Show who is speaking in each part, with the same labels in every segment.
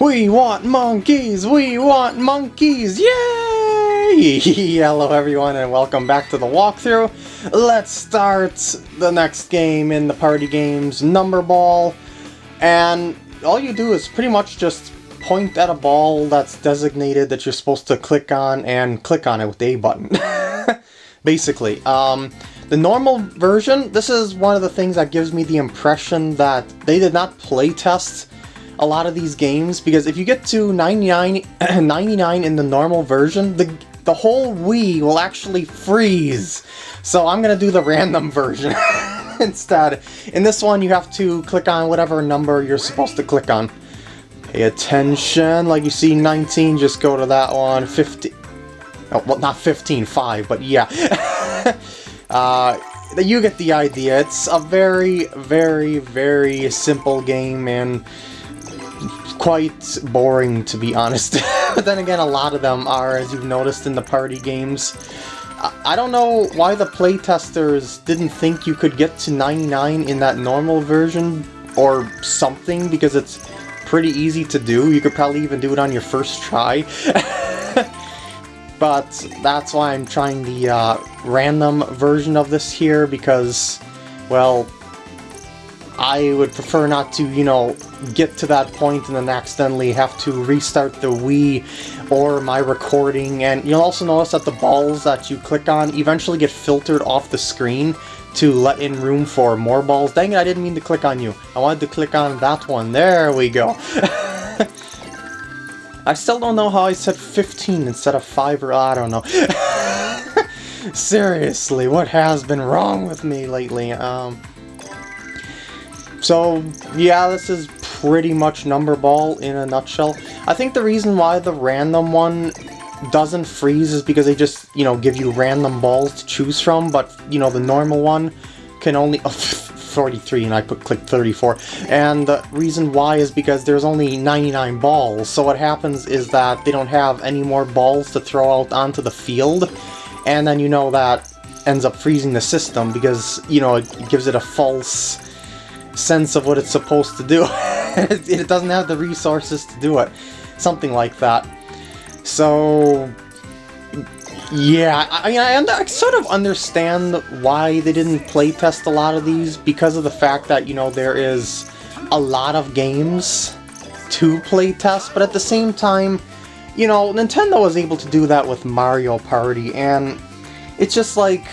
Speaker 1: We want monkeys! We want monkeys! Yay! Hello everyone and welcome back to the walkthrough. Let's start the next game in the party games, Number Ball. And all you do is pretty much just point at a ball that's designated that you're supposed to click on and click on it with the A button. Basically. Um, the normal version, this is one of the things that gives me the impression that they did not playtest a lot of these games because if you get to 99, 99 in the normal version, the, the whole Wii will actually freeze. So I'm to do the random version instead. In this one, you have to click on whatever number you're supposed to click on. Pay attention, like you see 19, just go to that one, 50... Oh, well, not 15, 5, but yeah. uh, you get the idea. It's a very, very, very simple game, and quite boring to be honest. but then again, a lot of them are, as you've noticed in the party games. I don't know why the playtesters didn't think you could get to 99 in that normal version or something, because it's pretty easy to do. You could probably even do it on your first try. but that's why I'm trying the uh, random version of this here, because, well, I would prefer not to, you know, get to that point and then accidentally have to restart the Wii or my recording. And you'll also notice that the balls that you click on eventually get filtered off the screen to let in room for more balls. Dang it, I didn't mean to click on you. I wanted to click on that one. There we go. I still don't know how I said 15 instead of 5 or I don't know. Seriously, what has been wrong with me lately? Um... So, yeah, this is pretty much Number Ball in a nutshell. I think the reason why the random one doesn't freeze is because they just, you know, give you random balls to choose from, but, you know, the normal one can only... Oh, 43 and I put click 34. And the reason why is because there's only 99 balls, so what happens is that they don't have any more balls to throw out onto the field, and then you know that ends up freezing the system because, you know, it gives it a false sense of what it's supposed to do. it doesn't have the resources to do it. Something like that. So, yeah, I mean, I, sort of understand why they didn't playtest a lot of these because of the fact that, you know, there is a lot of games to playtest, but at the same time, you know, Nintendo was able to do that with Mario Party, and it's just like,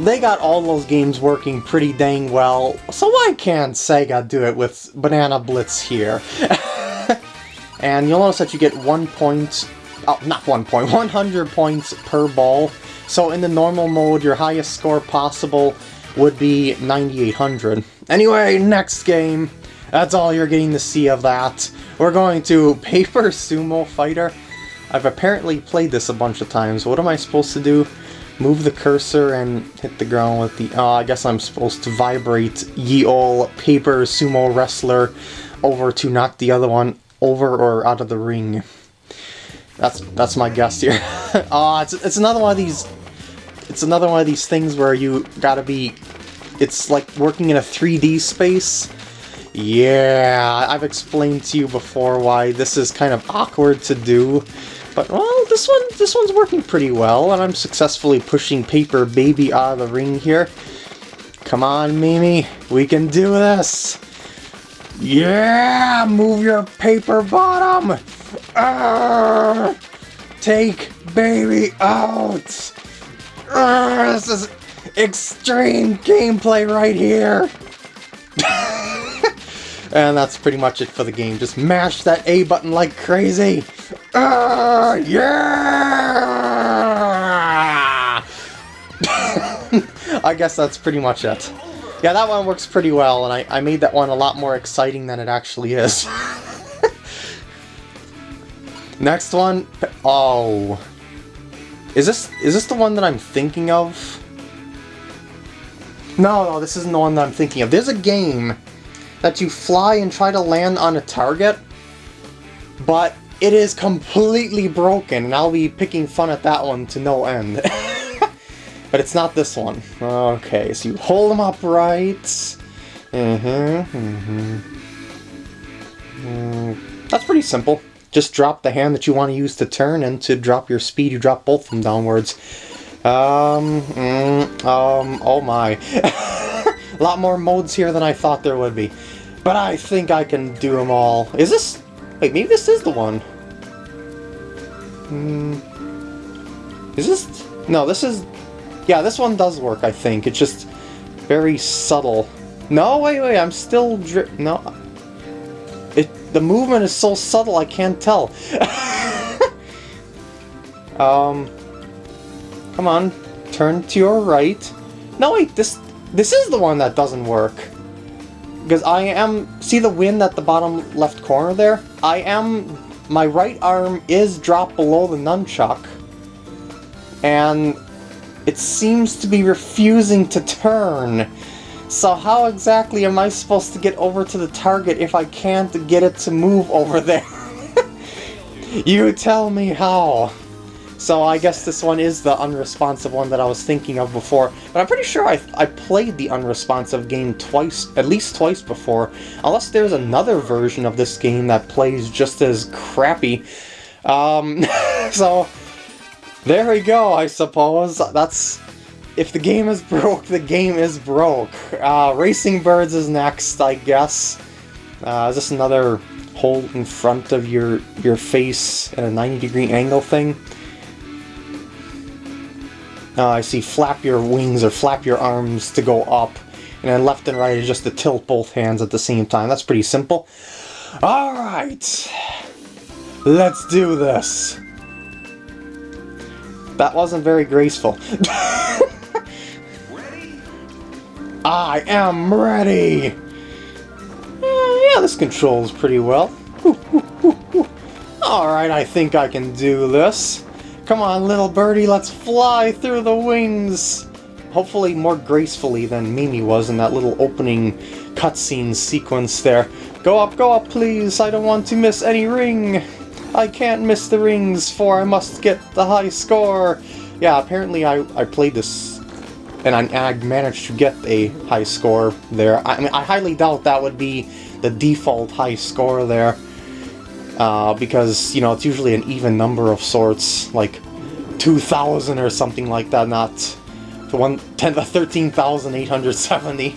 Speaker 1: they got all those games working pretty dang well, so why can't Sega do it with Banana Blitz here? and you'll notice that you get one point, oh, not one point, 100 points per ball. So in the normal mode, your highest score possible would be 9800. Anyway, next game. That's all you're getting to see of that. We're going to Paper Sumo Fighter. I've apparently played this a bunch of times. What am I supposed to do? Move the cursor and hit the ground with the... Oh, I guess I'm supposed to vibrate ye ol' paper sumo wrestler over to knock the other one over or out of the ring. That's that's my guess here. Ah, uh, it's, it's another one of these... It's another one of these things where you gotta be... It's like working in a 3D space. Yeah, I've explained to you before why this is kind of awkward to do. But, well, this one, this one's working pretty well, and I'm successfully pushing Paper Baby out of the ring here. Come on, MeeMee, we can do this! Yeah! Move your paper bottom! Arrgh! Take Baby out! Arrgh! This is extreme gameplay right here! And that's pretty much it for the game. Just mash that A button like crazy. Uh, yeah! I guess that's pretty much it. Yeah, that one works pretty well, and I, I made that one a lot more exciting than it actually is. Next one. Oh. Is this is this the one that I'm thinking of? No, no, this isn't the one that I'm thinking of. There's a game that you fly and try to land on a target, but it is completely broken, and I'll be picking fun at that one to no end. but it's not this one. Okay, so you hold them upright. Mm-hmm, mm-hmm. That's pretty simple. Just drop the hand that you want to use to turn, and to drop your speed, you drop both of them downwards. Um, mm, um, oh my. A lot more modes here than I thought there would be. But I think I can do them all. Is this... Wait, maybe this is the one. Hmm... Is this... No, this is... Yeah, this one does work, I think. It's just very subtle. No, wait, wait, I'm still dri... No. It... The movement is so subtle, I can't tell. um... Come on, turn to your right. No, wait, this this is the one that doesn't work. Because I am... See the wind at the bottom left corner there? I am... My right arm is dropped below the nunchuck. And it seems to be refusing to turn. So how exactly am I supposed to get over to the target if I can't get it to move over there? you tell me how. So I guess this one is the unresponsive one that I was thinking of before. But I'm pretty sure I, I played the unresponsive game twice, at least twice before. Unless there's another version of this game that plays just as crappy. Um, so, there we go, I suppose. That's... If the game is broke, the game is broke. Uh, Racing Birds is next, I guess. Uh, is this another hole in front of your, your face at a 90 degree angle thing? Uh, I see flap your wings or flap your arms to go up. And then left and right is just to tilt both hands at the same time. That's pretty simple. Alright. Let's do this. That wasn't very graceful. I am ready! Uh, yeah, this controls pretty well. Alright, I think I can do this. Come on, little birdie, let's fly through the wings! Hopefully more gracefully than MeeMee was in that little opening cutscene sequence there. Go up, go up, please! I don't want to miss any ring! I can't miss the rings, for I must get the high score! Yeah, apparently I, I played this and I, and I managed to get a high score there. I, I mean, I highly doubt that would be the default high score there uh, because, you know, it's usually an even number of sorts, like 2,000 or something like that, not the one 10 13,870.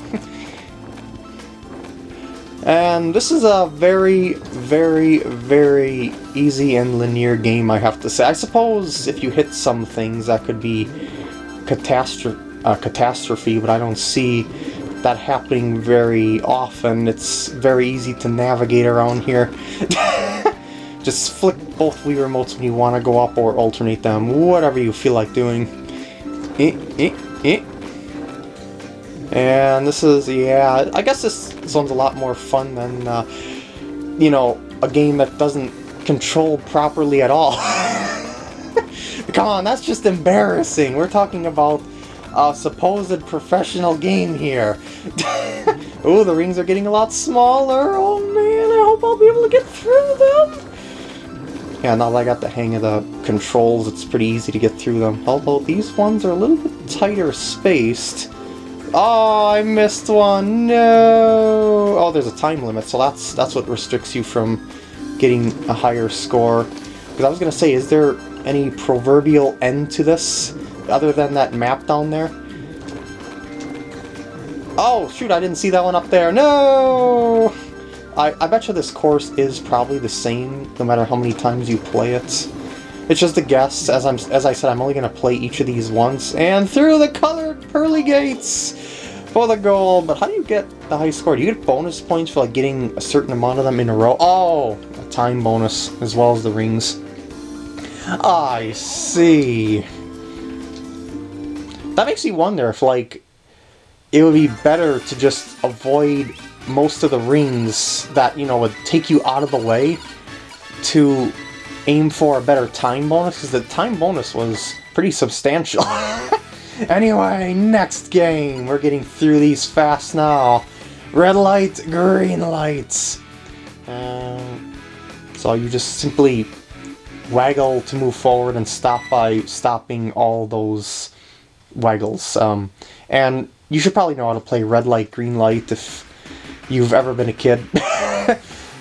Speaker 1: and this is a very, very, very easy and linear game, I have to say. I suppose if you hit some things, that could be catastrophe, uh, catastrophe but I don't see that happening very often. It's very easy to navigate around here. Just flick both Wii remotes when you want to go up or alternate them, whatever you feel like doing. Eh, eh, eh. And this is, yeah, I guess this, one's a lot more fun than, uh, you know, a game that doesn't control properly at all. Come on, that's just embarrassing. We're talking about a supposed professional game here. oh, the rings are getting a lot smaller. Oh man, I hope I'll be able to get through them. Yeah, now that I got the hang of the controls, it's pretty easy to get through them. Although these ones are a little bit tighter spaced. Oh, I missed one! No! Oh, there's a time limit, so that's that's what restricts you from getting a higher score. Because I was going to say, is there any proverbial end to this, other than that map down there? Oh, shoot, I didn't see that one up there. No! I, I bet you this course is probably the same no matter how many times you play it. It's just a guess. As I'm as I said, I'm only gonna play each of these once. And through the colored pearly gates for the goal. But how do you get the high score? Do you get bonus points for like getting a certain amount of them in a row? Oh, a time bonus as well as the rings. I see. That makes me wonder if like it would be better to just avoid most of the rings that, you know, would take you out of the way to aim for a better time bonus, because the time bonus was pretty substantial. anyway, next game. We're getting through these fast now. Red light, green lights. Um, so you just simply waggle to move forward and stop by stopping all those waggles. Um, and you should probably know how to play red light, green light if you've ever been a kid.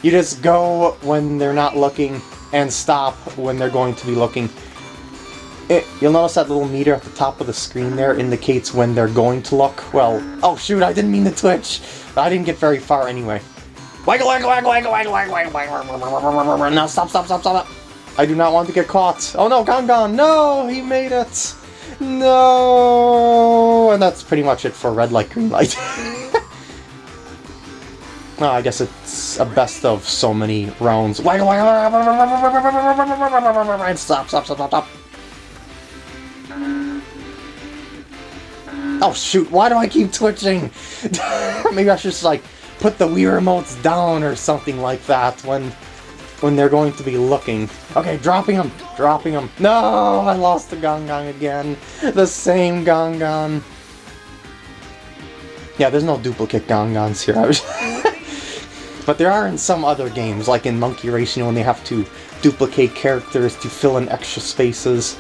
Speaker 1: You just go when they're not looking and stop when they're going to be looking. It, you'll notice that little meter at the top of the screen there indicates when they're going to look. Well, oh shoot, I didn't mean to twitch. I didn't get very far anyway. Now stop, stop, stop, stop. I do not want to get caught. Oh no, Gongon, no, he made it. No, and that's pretty much it for red light, green light. Oh, I guess it's a best of so many rounds. Stop, stop, stop, stop, stop. Oh shoot, why do I keep twitching? Maybe I should just like put the Wii remotes down or something like that when when they're going to be looking. Okay, dropping them, dropping them. No, I lost the Gongon again. The same Gongon. Yeah, there's no duplicate Gongons here. But there are in some other games, like in Monkey Racing, when they have to duplicate characters to fill in extra spaces.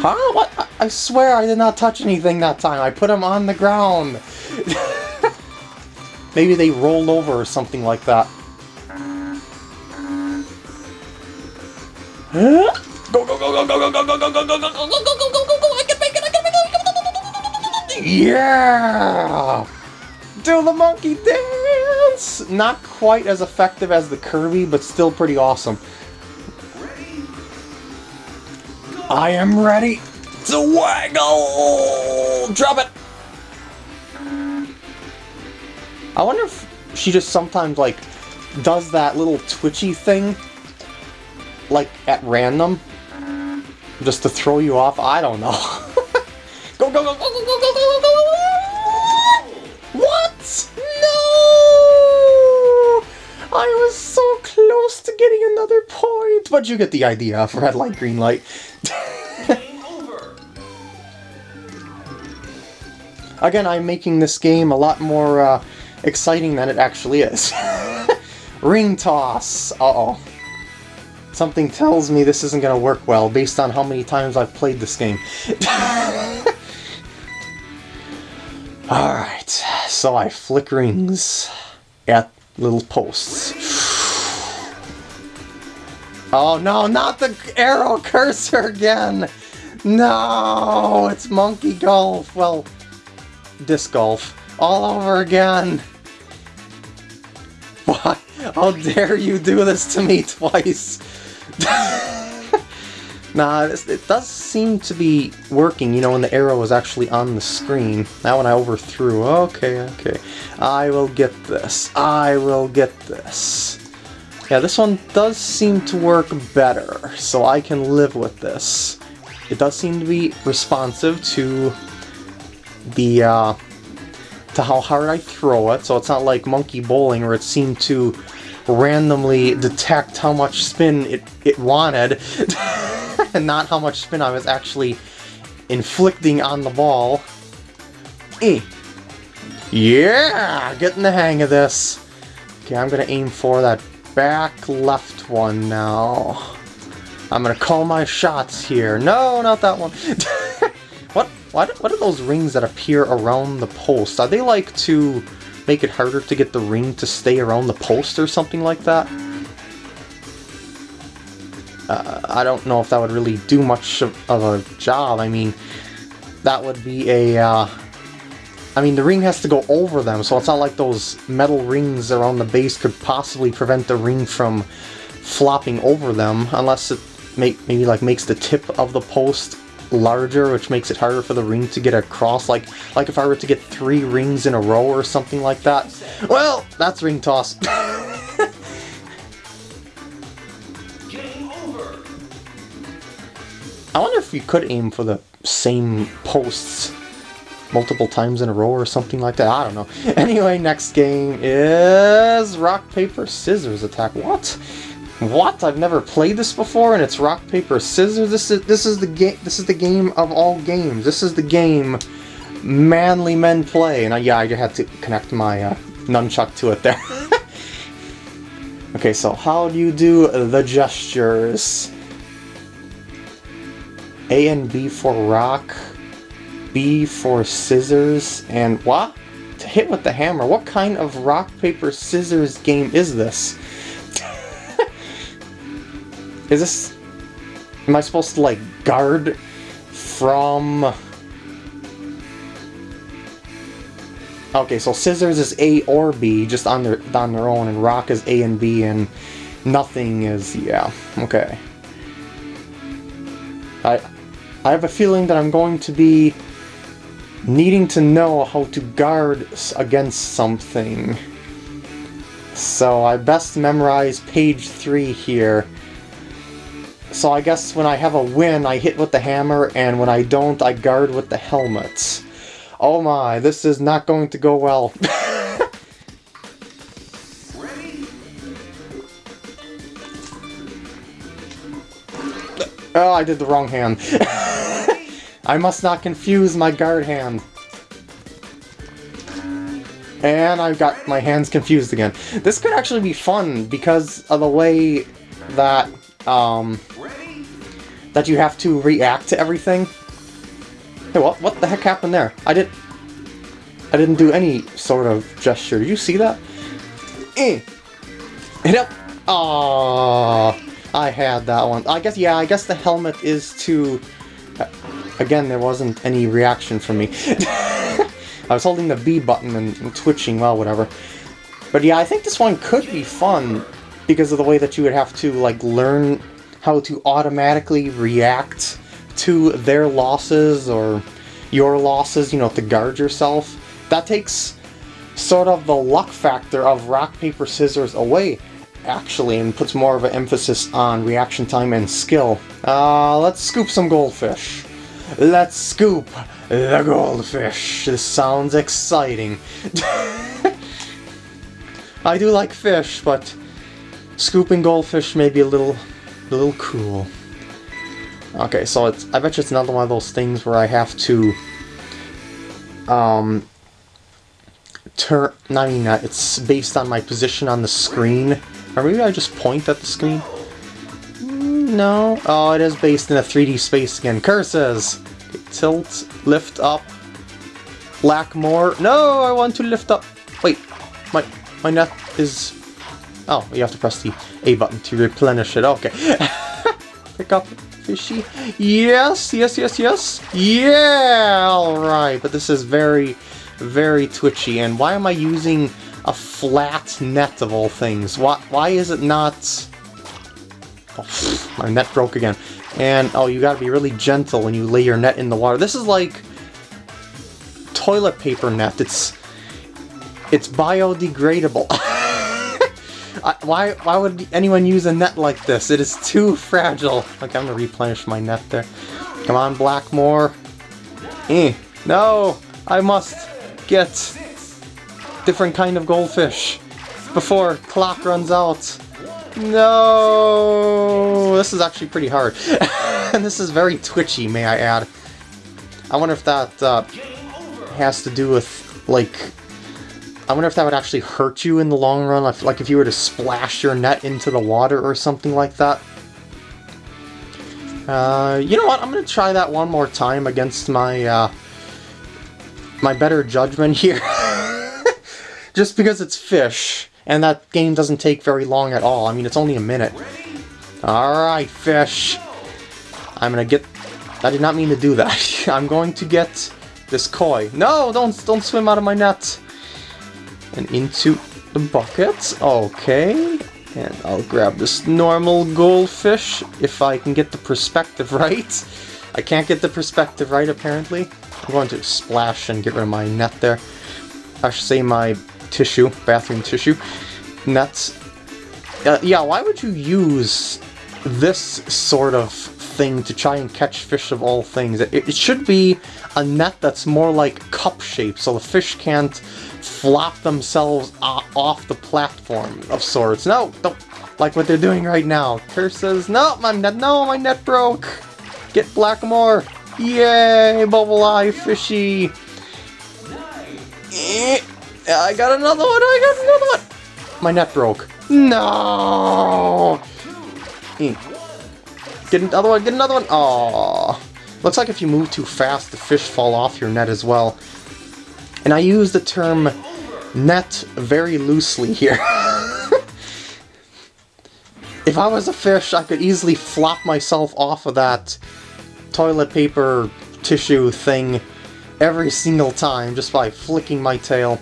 Speaker 1: Huh? What? I swear I did not touch anything that time. I put them on the ground. Maybe they rolled over or something like that. Go go go go go go go go go go go go go go go go go go go go I can make it I can make it Yeah do the monkey dance! Not quite as effective as the Kirby, but still pretty awesome. I am ready to waggle! Drop it! I wonder if she just sometimes, like, does that little twitchy thing, like, at random, just to throw you off. I don't know. go, go, go, go, go, go, go, go! I was so close to getting another point, but you get the idea of red light, green light. Again, I'm making this game a lot more uh, exciting than it actually is. Ring toss! Uh-oh. Something tells me this isn't going to work well, based on how many times I've played this game. Alright, so I flick rings at little posts. Oh no, not the arrow cursor again! No, it's monkey golf. Well, disc golf. All over again! Why? How dare you do this to me twice? nah, it does seem to be working, you know, when the arrow is actually on the screen. That one I overthrew. Okay, okay. I will get this. I will get this. Yeah, this one does seem to work better, so I can live with this. It does seem to be responsive to the, uh, to how hard I throw it, so it's not like Monkey Bowling where it seemed to randomly detect how much spin it, it wanted, and not how much spin I was actually inflicting on the ball. Eh. Yeah! Getting the hang of this. Okay, I'm gonna aim for that back left one now. I'm gonna call my shots here. No, not that one. what? What? What are those rings that appear around the post? Are they like to make it harder to get the ring to stay around the post or something like that? Uh, I don't know if that would really do much of, a job. I mean, that would be a... Uh, I mean, the ring has to go over them, so it's not like those metal rings around the base could possibly prevent the ring from flopping over them, unless it make, maybe like makes the tip of the post larger, which makes it harder for the ring to get across. Like, like if I were to get three rings in a row or something like that. Well, that's ring toss. I wonder if you could aim for the same posts multiple times in a row or something like that. I don't know. Anyway, next game is rock, paper, scissors attack. What? What? I've never played this before, and it's rock paper scissors. This is this is the game. This is the game of all games. This is the game manly men play. And I, yeah, I had to connect my uh, nunchuck to it there. okay, so how do you do the gestures? A and B for rock, B for scissors, and what? To hit with the hammer. What kind of rock, paper, scissors game is this? Is this... Am I supposed to, like, guard from... Okay, so scissors is A or B, just on their on their own, and rock is A and B, and nothing is yeah. Okay. I I have a feeling that I'm going to be needing to know how to guard against something. So I best memorize page 3 here. So I guess when I have a win, I hit with the hammer, and when I don't, I guard with the helmet. Oh my, this is not going to go well. oh, I did the wrong hand. I must not confuse my guard hand. And I've got my hands confused again. This could actually be fun because of the way that, um, that you have to react to everything. Hey, what, what the heck happened there? I did... I didn't do any sort of gesture. Did you see that? Eh. Hit up. Oh, I had that one. I guess, yeah, I guess the helmet is to Again, there wasn't any reaction from me. I was holding the B button and twitching, well, whatever. But yeah, I think this one could be fun because of the way that you would have to, like, learn how to automatically react to their losses or your losses, you know, to guard yourself. That takes sort of the luck factor of rock, paper, scissors away, actually, and puts more of an emphasis on reaction time and skill. Uh, let's scoop some goldfish. Let's scoop the goldfish. This sounds exciting. I do like fish, but scooping goldfish may be a little, a little cool. Okay, so it's, I bet you it's another one of those things where I have to, um, turn, not mean that, it's based on my position on the screen. Or maybe I just point at the screen. No. Oh, it is based in a 3D space again. Curses! Tilt, lift up. lack more. No, I want to lift up. Wait, my my net is... Oh, you have to press the A button to replenish it. Okay. Pick up fishy. Yes, yes, yes, yes. Yeah, alright. But this is very, very twitchy. And why am I using a flat net of all things? Why, why is it not... Oh, my net broke again. And, oh, you gotta be really gentle when you lay your net in the water. This is like toilet paper net. It's it's biodegradable. why why would anyone use a net like this? It is too fragile. Okay, I'm gonna replenish my net there. Come on, black moor. Eh. No! I must get different kind of goldfish before clock runs out. No, this is actually pretty hard. and this is very twitchy, may I add. I wonder if that uh, has to do with, like... I wonder if that would actually hurt you in the long run, like if you were to splash your net into the water or something like that. Uh, you know what, I'm gonna try that one more time against my, uh, my better judgment here. Just because it's fish. And that game doesn't take very long at all. I mean, it's only a minute. Alright, fish. I'm gonna get... I did not mean to do that. I'm going to get this koi. No, don't, don't swim out of my net. And into the bucket. Okay. And I'll grab this normal goldfish if I can get the perspective right. I can't get the perspective right, apparently. I'm going to splash and get rid of my net there. I should say my tissue, bathroom tissue. Nets. Uh, yeah, why would you use this sort of thing to try and catch fish of all things? It, it should be a net that's more like cup-shaped, so the fish can't flop themselves off the platform of sorts. No, don't like what they're doing right now. Curses, no, my net, no, my net broke. Get black moor. Yay, bubble eye fishy. Eh. I got another one, I got another one! My net broke. No! Get another one, get another one! Aww. Looks like if you move too fast, the fish fall off your net as well. And I use the term net very loosely here. if I was a fish, I could easily flop myself off of that toilet paper tissue thing every single time just by flicking my tail.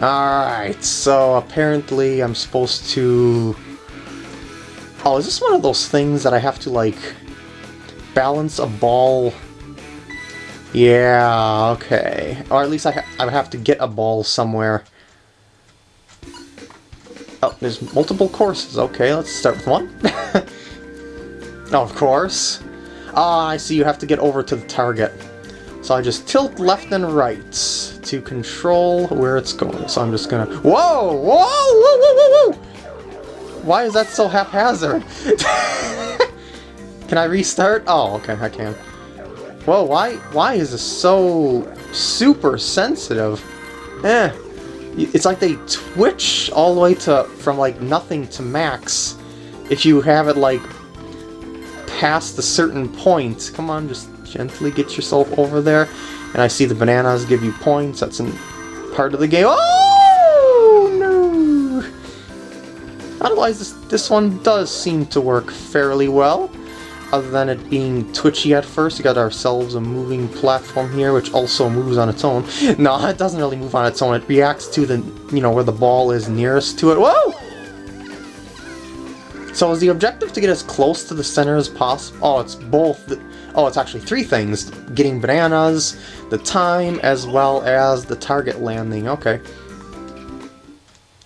Speaker 1: Alright, so apparently I'm supposed to... Oh, is this one of those things that I have to, like, balance a ball? Yeah, okay. Or at least I, I have to get a ball somewhere. Oh, there's multiple courses. Okay, let's start with one. oh, of course. Ah, I see you have to get over to the target. So I just tilt left and right to control where it's going. So I'm just gonna... Whoa! Whoa! Whoa! Whoa! Whoa! Whoa! Why is that so haphazard? can I restart? Oh, okay, I can. Whoa, why, why is this so super sensitive? Eh. It's like they twitch all the way to from like nothing to max if you have it like past a certain point. Come on, just gently get yourself over there. And I see the bananas give you points. That's in part of the game. Oh no! Otherwise, this this one does seem to work fairly well other than it being twitchy at first, we got ourselves a moving platform here, which also moves on its own. No, it doesn't really move on its own. It reacts to the, you know, where the ball is nearest to it. Whoa! So is the objective to get as close to the center as possible? Oh, it's both. Oh, it's actually three things. Getting bananas, the time, as well as the target landing. Okay.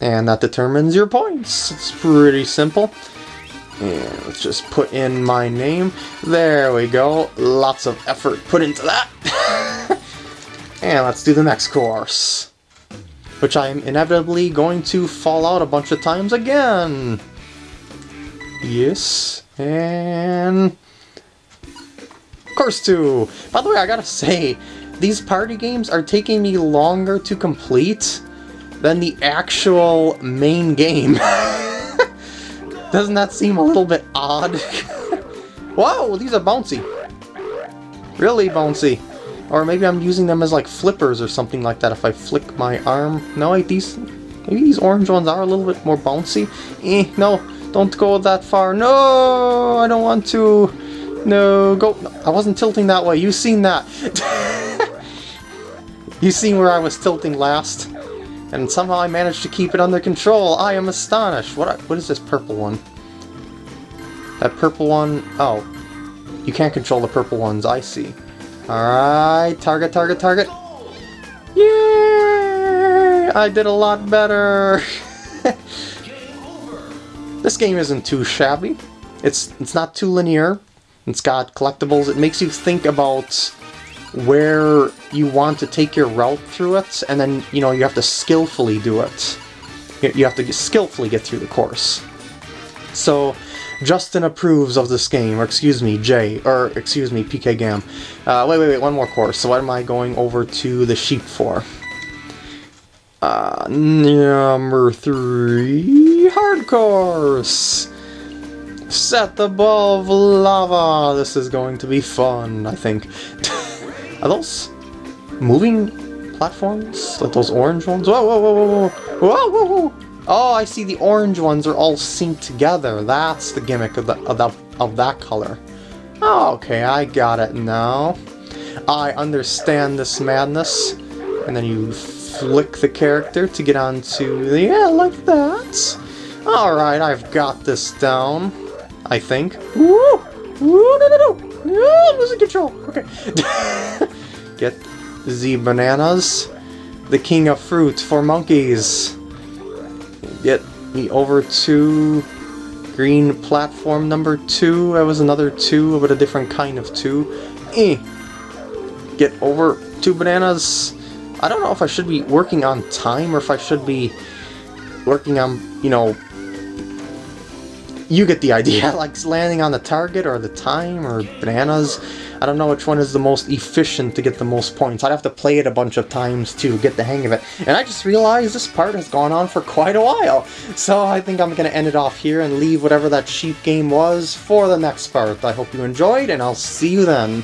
Speaker 1: And that determines your points. It's pretty simple. And let's just put in my name. There we go. Lots of effort put into that. and let's do the next course. Which I'm inevitably going to fall out a bunch of times again. Yes. And... Course 2. By the way, I gotta say, these party games are taking me longer to complete than the actual main game. Doesn't that seem a little bit odd? Whoa, these are bouncy. Really bouncy. Or maybe I'm using them as like flippers or something like that if I flick my arm. No, wait, these... Maybe these orange ones are a little bit more bouncy. Eh, no, don't go that far. No, I don't want to. No, go. No, I wasn't tilting that way. You seen that. you seen where I was tilting last? And somehow I managed to keep it under control. I am astonished. What what is this purple one? That purple one... Oh. You can't control the purple ones, I see. Alright, target, target, target. Yay! I did a lot better! this game isn't too shabby. It's, it's not too linear. It's got collectibles. It makes you think about where you want to take your route through it, and then, you know, you have to skillfully do it. You have to skillfully get through the course. So, Justin approves of this game, or excuse me, Jay, or excuse me, PK Gam. Uh, wait, wait, wait, one more course. So what am I going over to the sheep for? Uh, number three, hard course. Set the ball lava. This is going to be fun, I think. Are those moving platforms? Like those orange ones? Whoa, whoa, whoa, whoa, whoa, whoa, whoa, whoa! Oh, I see the orange ones are all synced together. That's the gimmick of, the, of, the, of that color. Oh, okay, I got it now. I understand this madness. And then you flick the character to get onto the... Yeah, like that. Alright, I've got this down. I think. Woo! Woo, no, no, no! No, I'm losing control. Okay. Get the bananas. The king of fruit for monkeys. Get me over to green platform number two. That was another two, but a different kind of two. Eh. Get over two bananas. I don't know if I should be working on time or if I should be working on, you know, you get the idea, like landing on the target or the time or bananas. I don't know which one is the most efficient to get the most points. I'd have to play it a bunch of times to get the hang of it. And I just realized this part has gone on for quite a while. So I think I'm going to end it off here and leave whatever that sheep game was for the next part. I hope you enjoyed, and I'll see you then.